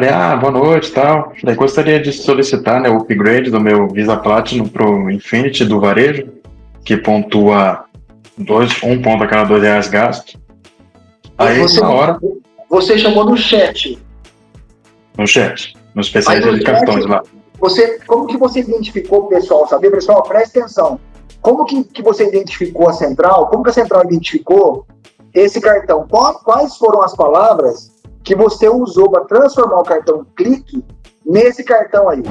Falei, ah, boa noite e tal. Gostaria de solicitar né, o upgrade do meu Visa Platinum pro Infinity do varejo, que pontua dois, um ponto a cada dois reais gasto. Aí, você, na hora... Você chamou no chat. No chat. No especialista de cartões lá. Você, como que você identificou o pessoal, sabe? Pessoal, presta atenção. Como que, que você identificou a central? Como que a central identificou esse cartão? Quais foram as palavras que você usou para transformar o cartão clique nesse cartão aí?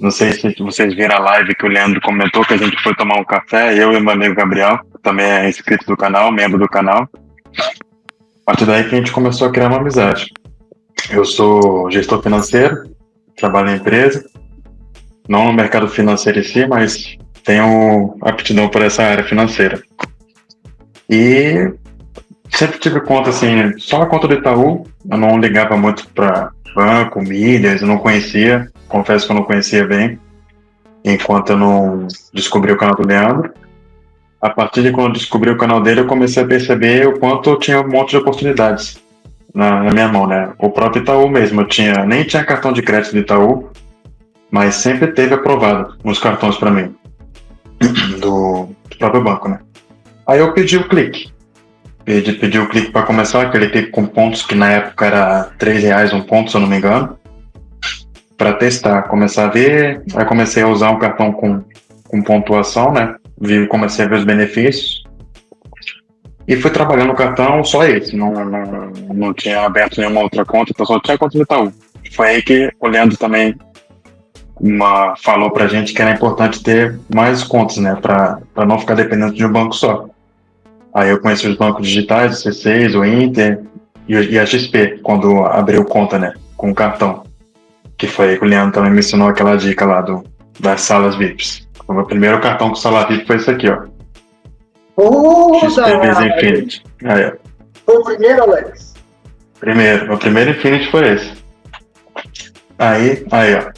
Não sei se vocês viram a live que o Leandro comentou que a gente foi tomar um café, eu e meu amigo Gabriel, também é inscrito do canal, membro do canal. Partir daí que a gente começou a criar uma amizade. Eu sou gestor financeiro, trabalho na empresa, não no mercado financeiro em si, mas tenho aptidão por essa área financeira. E sempre tive conta assim, só a conta do Itaú, eu não ligava muito para banco, milhas, eu não conhecia, confesso que eu não conhecia bem, enquanto eu não descobri o canal do Leandro. A partir de quando eu descobri o canal dele, eu comecei a perceber o quanto eu tinha um monte de oportunidades na, na minha mão, né? O próprio Itaú mesmo, eu tinha, nem tinha cartão de crédito do Itaú, mas sempre teve aprovado uns cartões para mim, do, do próprio banco, né? Aí eu pedi o clique, pedi, pedi o clique para começar, aquele clique com pontos que na época era 3 reais um ponto, se eu não me engano, para testar, começar a ver. Aí comecei a usar um cartão com, com pontuação, né? Vi, comecei a ver os benefícios. E fui trabalhando no cartão só esse, não, não, não tinha aberto nenhuma outra conta, então só tinha conta do Itaú. Foi aí que o Leandro também uma, falou pra gente que era importante ter mais contas, né? Para não ficar dependendo de um banco só. Aí eu conheci os bancos digitais, o C6, o Inter e, e a XP, quando abriu conta, né, com o cartão. Que foi aí que o Leandro também me ensinou aquela dica lá do, das salas VIPs. O meu primeiro cartão com sala VIP foi esse aqui, ó. Visa Infinity. Aí, Foi o primeiro, Alex? Primeiro. Meu primeiro Infinity foi esse. Aí, aí, ó.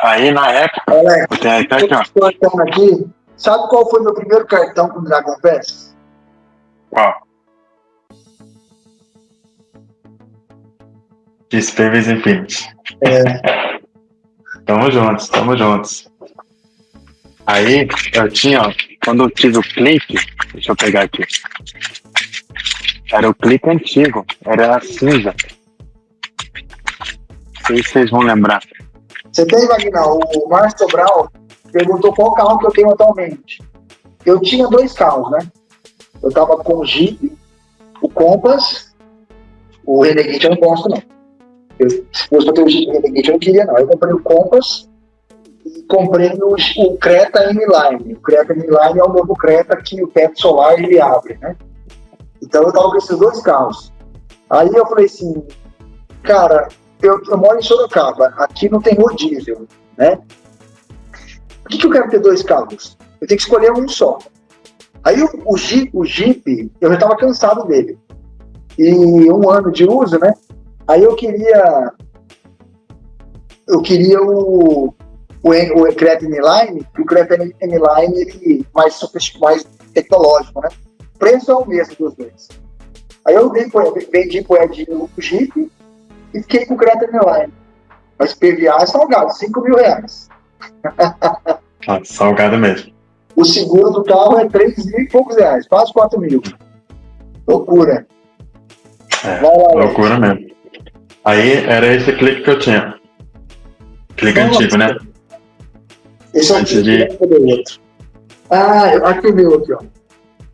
Aí, na época, Alex, eu tenho até aqui, ó. Aqui, Sabe qual foi meu primeiro cartão com Dragon Pass? Qual? Despêveis Infinity. É. tamo juntos, tamo juntos. Aí, eu tinha, ó, quando eu tive o clique, deixa eu pegar aqui. Era o clique antigo, era cinza. Não sei se vocês vão lembrar. Você tem, Wagner, o Márcio Brown perguntou qual carro que eu tenho atualmente. Eu tinha dois carros, né? Eu tava com o Jeep, o Compass, o Renegade eu não gosto, não. Eu, se fosse pra ter o Jeep Renegade eu não queria, não. Eu comprei o Compass e comprei o, o Creta M-Line. O Creta M-Line é o novo Creta que o teto solar ele abre, né? Então eu tava com esses dois carros. Aí eu falei assim, cara, eu, eu moro em Sorocaba, aqui não tem rodízio, né? Por que, que eu quero ter dois carros? Eu tenho que escolher um só. Aí o, o, Jeep, o Jeep, eu já estava cansado dele. E um ano de uso, né? Aí eu queria. Eu queria o, o, o Creta M-Line, o Creta M-Line ele mais, mais tecnológico, né? O preço é o mesmo dos dois. Aí eu vendi pro Edinho o Jeep e fiquei com o Creta M-Line. Mas PVA é salgado, 5 mil reais. ah, salgado mesmo. O seguro do carro é 3 mil e poucos reais, quase 4 mil. Loucura. É, lá, loucura mesmo. Aí era esse clique que eu tinha. Clique Nossa. antigo, né? Esse é o clique de... outro. Ah, aqui o meu aqui, ó.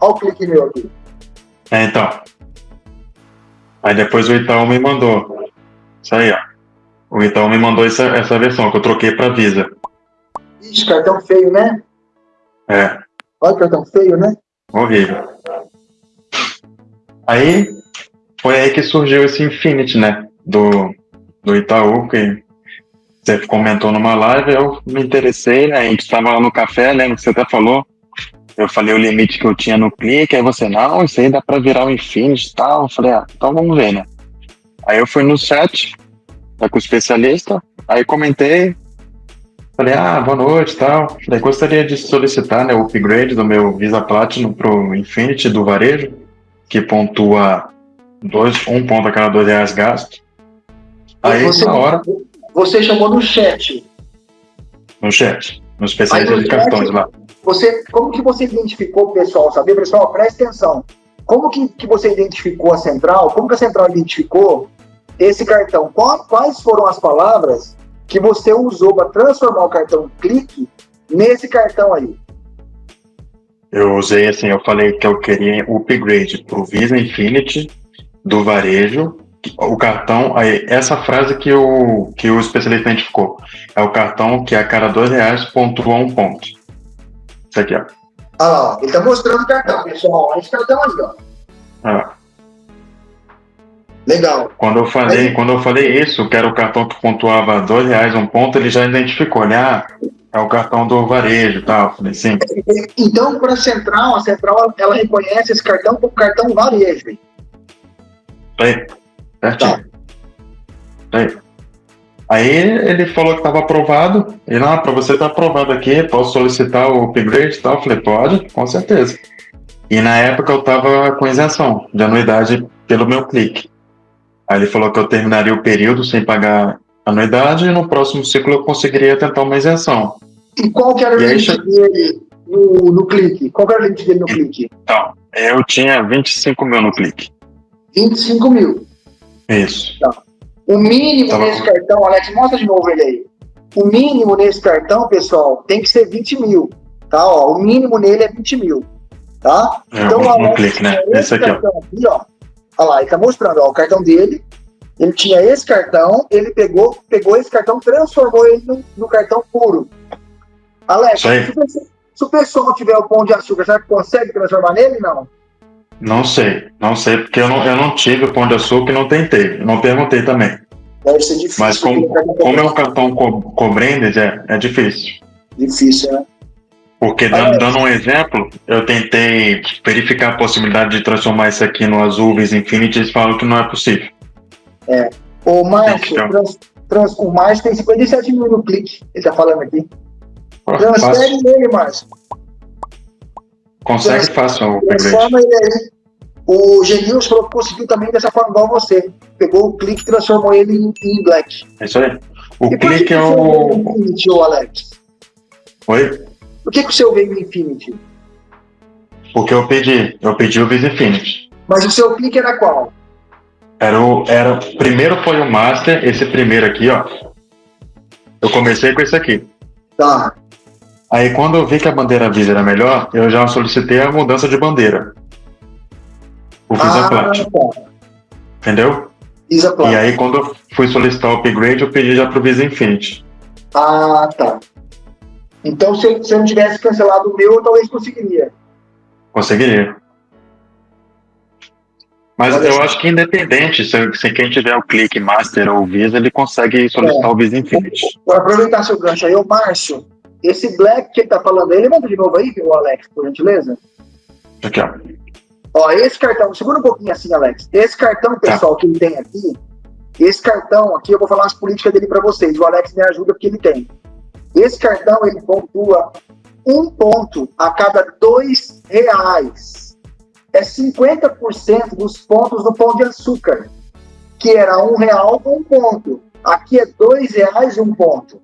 Olha o clique meu aqui. É, então. Aí depois o Itaú me mandou. Isso aí, ó. O Itaú me mandou essa, essa versão que eu troquei para Visa. Ixi, cartão feio, né? É. Olha o cartão feio, né? Horrível. Aí, foi aí que surgiu esse Infinity, né? Do, do Itaú, que você comentou numa live, eu me interessei, né? A gente estava lá no café, lembra que você até falou? eu falei o limite que eu tinha no clique, aí você, não, isso aí dá pra virar o Infinity e tal. Eu falei, ah, então vamos ver, né? Aí eu fui no chat, tá com o especialista, aí comentei, falei, ah, boa noite e tal. Falei, gostaria de solicitar né, o upgrade do meu Visa Platinum pro Infinity do varejo, que pontua dois, um ponto a cada dois reais gasto. Aí, você, na hora... Você chamou no chat. No chat, no especialista de cartões lá. Você, como que você identificou o pessoal? Sabe, pessoal, presta atenção. Como que, que você identificou a central? Como que a central identificou esse cartão? Quais foram as palavras que você usou para transformar o cartão clique nesse cartão aí? Eu usei assim, eu falei que eu queria o upgrade para o Visa Infinity do varejo. O cartão, aí, essa frase que o, que o especialista identificou, é o cartão que a cada dois reais pontua um ponto. Isso aqui, ó. Ah lá, ele está mostrando o cartão, pessoal. Olha esse cartão aí, ó. Ah. Legal. Quando eu falei, quando eu falei isso, que era o cartão que pontuava dois reais um ponto, ele já identificou, né? Ah, é o cartão do varejo e tal. Falei, sim. Então, para a central, a central ela reconhece esse cartão como cartão varejo. Aí, certinho. Tá. Aí. Aí ele falou que estava aprovado. E não, para você estar tá aprovado aqui, posso solicitar o upgrade e tal? Eu falei, pode, com certeza. E na época eu estava com isenção de anuidade pelo meu clique. Aí ele falou que eu terminaria o período sem pagar anuidade e no próximo ciclo eu conseguiria tentar uma isenção. E qual que era o limite aí, dele no, no clique? Qual que era o limite dele no clique? Então, eu tinha 25 mil no clique. 25 mil? Isso. Tá. O mínimo Tava nesse com... cartão, Alex, mostra de novo ele aí. O mínimo nesse cartão, pessoal, tem que ser 20 mil. Tá? Ó, o mínimo nele é 20 mil. Tá? É, então, um, Alex, clique, né? Esse, aqui, ó. Aqui, ó. Olha lá, ele tá mostrando, ó, o cartão dele. Ele tinha esse cartão, ele pegou, pegou esse cartão, transformou ele no, no cartão puro. Alex, se, se o pessoal tiver o pão de açúcar, será que consegue transformar nele? Não. Não sei, não sei, porque eu não, eu não tive o pão de açúcar e não tentei, não perguntei também. Deve ser difícil. Mas como, como é um cartão co, é, é difícil. Difícil, né? Porque, dando, ah, dando, um exemplo, eu tentei verificar a possibilidade de transformar isso aqui no Azul Visa Infinity e eles falam que não é possível. É. O Márcio, trans, trans, o Márcio tem 57 mil no clique, ele tá falando aqui. Transfere ele, Márcio. Consegue fácil o Transforma ele aí. O Genilson falou que conseguiu também dessa forma igual você. Pegou o clique e transformou ele em, em black. É isso aí. O e clique é o. Infinity, Alex? Oi? Por que, que o seu veio Infinity? Porque eu pedi. Eu pedi o Visa Infinity. Mas o seu clique era qual? Era o. Era, primeiro foi o Master, esse primeiro aqui, ó. Eu comecei com esse aqui. Tá. Aí quando eu vi que a bandeira Visa era melhor, eu já solicitei a mudança de bandeira. O Visa ah, Platinum. Tá. Entendeu? Visa Platinum. E aí quando eu fui solicitar o upgrade, eu pedi já pro Visa Infinity. Ah, tá. Então se, se eu não tivesse cancelado o meu, eu talvez conseguiria. Conseguiria. Mas Olha eu acho que independente, se, se, quem tiver o clique Master ou Visa, ele consegue solicitar é. o Visa Infinity. Vou aproveitar seu gancho aí, o Márcio. Esse black que ele tá falando aí, levanta de novo aí, o Alex, por gentileza. Aqui, ó. Ó, esse cartão, segura um pouquinho assim, Alex. Esse cartão, tá. pessoal, tá. que ele tem aqui, esse cartão aqui, eu vou falar as políticas dele para vocês. O Alex me ajuda porque ele tem. Esse cartão, ele pontua um ponto a cada dois reais. É 50% dos pontos do pão de açúcar, que era um real um ponto. Aqui é dois reais um ponto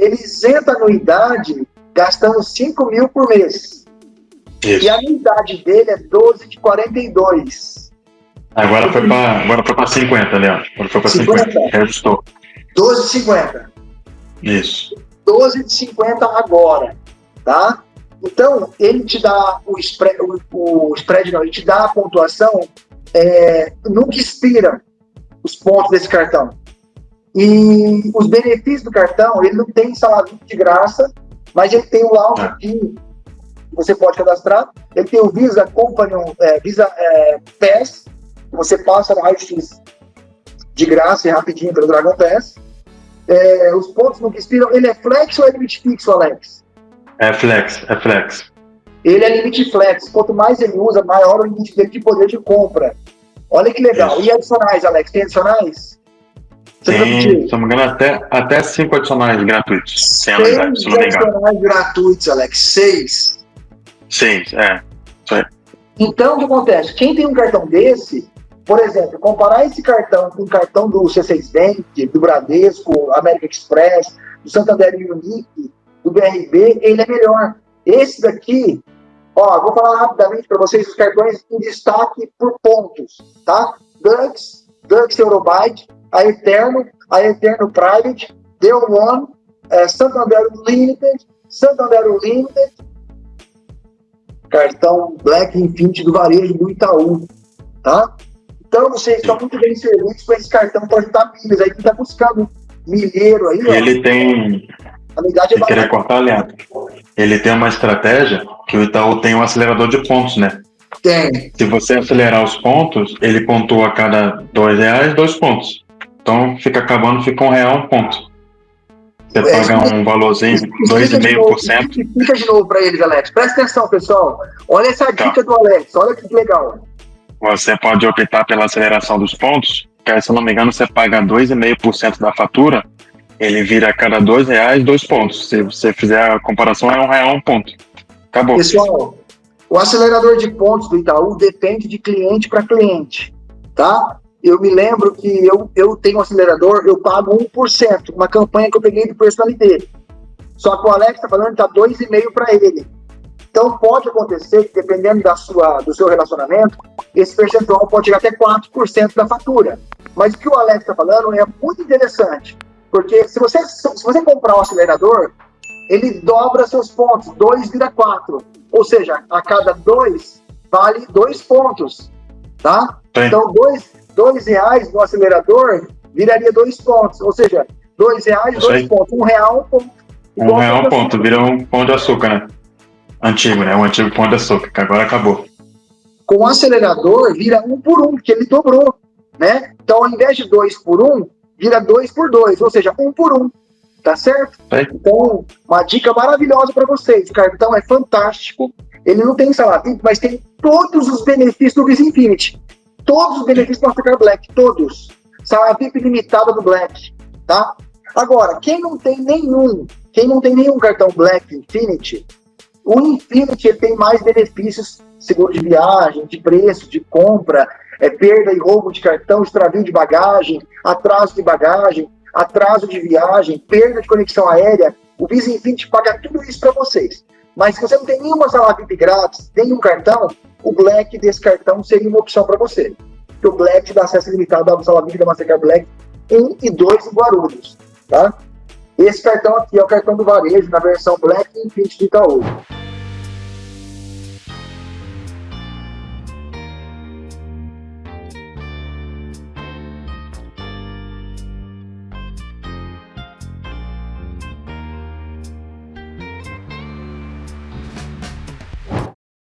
ele isenta a anuidade gastando 5 mil por mês. Isso. E a anuidade dele é 12 de 42. Agora foi para agora foi para 50, Leandro. Agora foi para 50. 50. Reajustou. 12 de 50. Isso. 12 de 50 agora, tá? Então, ele te dá o spread, o, o spread não, ele te dá a pontuação, é, nunca expira os pontos desse cartão. E os benefícios do cartão, ele não tem salário de graça, mas ele tem o laudo é. que você pode cadastrar. Ele tem o Visa Companion, é, Visa é, Pass, que você passa no raio-x de graça e rapidinho pelo Dragon Pass. É, os pontos não expiram. Ele é flex ou é limite fixo, Alex? É flex, é flex. Ele é limite flex. Quanto mais ele usa, maior o limite dele de poder de compra. Olha que legal. Isso. E adicionais, Alex? Tem adicionais? Tem, se não me engano, até, até cinco adicionais gratuitos. Sem Seis adicionais gratuitos, Alex. Seis. Seis, é. Então, o que acontece? Quem tem um cartão desse, por exemplo, comparar esse cartão com o cartão do C6 Bank, do Bradesco, América Express, do Santander Unique, do BRB, ele é melhor. Esse daqui, ó, vou falar rapidamente para vocês os cartões em destaque por pontos, tá? Dux, Dux Eurobyte, a Eterno, a Eterno Private, Deu One, é, Santander Limited, Santander Limited, cartão Black Infinity do varejo do Itaú, tá? Então vocês estão muito bem servidos com esse cartão para ajudar milhas. Aí quem está buscando milheiro aí, Ele ó, tem. A unidade é querer cortar, Leandro. Ele tem uma estratégia que o Itaú tem um acelerador de pontos, né? Tem. Se você acelerar os pontos, ele pontua a cada dois reais, dois pontos. Então fica acabando, fica um real, um ponto. Você é, paga um valorzinho, 2,5%. Fica de novo para eles, Alex. Presta atenção, pessoal. Olha essa tá. dica do Alex, olha que legal. Você pode optar pela aceleração dos pontos, que se eu não me engano, você paga 2,5% da fatura, ele vira a cada dois reais, dois pontos. Se você fizer a comparação, é um real, um ponto. Acabou. Pessoal, o acelerador de pontos do Itaú depende de cliente para cliente, tá? Eu me lembro que eu, eu tenho um acelerador, eu pago 1%, uma campanha que eu peguei do personalité. Só que o Alex está falando que está 2,5% para ele. Então pode acontecer que, dependendo da sua, do seu relacionamento, esse percentual pode chegar até 4% da fatura. Mas o que o Alex está falando é muito interessante, porque se você, se você comprar um acelerador, ele dobra seus pontos, 2 vira 4. Ou seja, a cada 2 vale 2 pontos. Tá? Sim. Então, 2 dois reais no acelerador viraria dois pontos. Ou seja, dois reais, Isso dois aí. pontos. Um real, um ponto. Um real, um ponto. Vira um pão de açúcar, né? Antigo, né? Um antigo pão de açúcar, que agora acabou. Com o acelerador, vira um por um, porque ele dobrou, né? Então, ao invés de dois por um, vira dois por dois, ou seja, um por um. Tá certo? É. Então, uma dica maravilhosa para vocês. O cartão é fantástico. Ele não tem salário, mas tem todos os benefícios do Visa Infinity. Todos os benefícios do Mastercard Black, todos. Salário VIP limitada do Black, tá? Agora, quem não tem nenhum, quem não tem nenhum cartão Black Infinity, o Infinity tem mais benefícios, seguro de viagem, de preço, de compra, é, perda e roubo de cartão, extravio de bagagem, atraso de bagagem, atraso de viagem, perda de conexão aérea. O Visa Infinity paga tudo isso para vocês. Mas se você não tem nenhuma sala VIP grátis, nenhum cartão, o Black desse cartão seria uma opção para você. Porque o Black dá acesso limitado à sala VIP da Mastercard Black 1 e 2 em Guarulhos. Tá? Esse cartão aqui é o cartão do varejo na versão Black Infinity de Itaú.